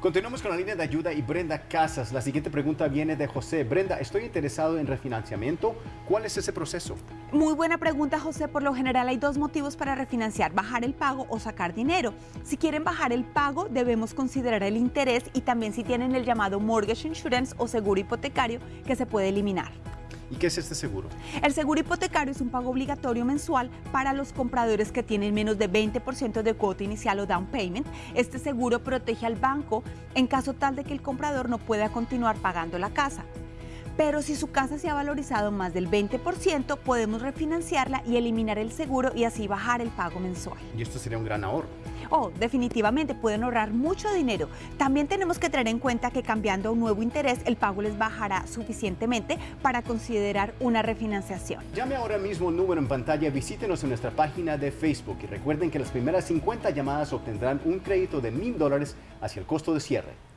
Continuamos con la línea de ayuda y Brenda Casas. La siguiente pregunta viene de José. Brenda, estoy interesado en refinanciamiento. ¿Cuál es ese proceso? Muy buena pregunta, José. Por lo general hay dos motivos para refinanciar, bajar el pago o sacar dinero. Si quieren bajar el pago, debemos considerar el interés y también si tienen el llamado mortgage insurance o seguro hipotecario que se puede eliminar. ¿Y qué es este seguro? El seguro hipotecario es un pago obligatorio mensual para los compradores que tienen menos de 20% de cuota inicial o down payment. Este seguro protege al banco en caso tal de que el comprador no pueda continuar pagando la casa. Pero si su casa se ha valorizado más del 20%, podemos refinanciarla y eliminar el seguro y así bajar el pago mensual. Y esto sería un gran ahorro. Oh, definitivamente pueden ahorrar mucho dinero. También tenemos que tener en cuenta que cambiando a un nuevo interés, el pago les bajará suficientemente para considerar una refinanciación. Llame ahora mismo el número en pantalla, visítenos en nuestra página de Facebook y recuerden que las primeras 50 llamadas obtendrán un crédito de mil dólares hacia el costo de cierre.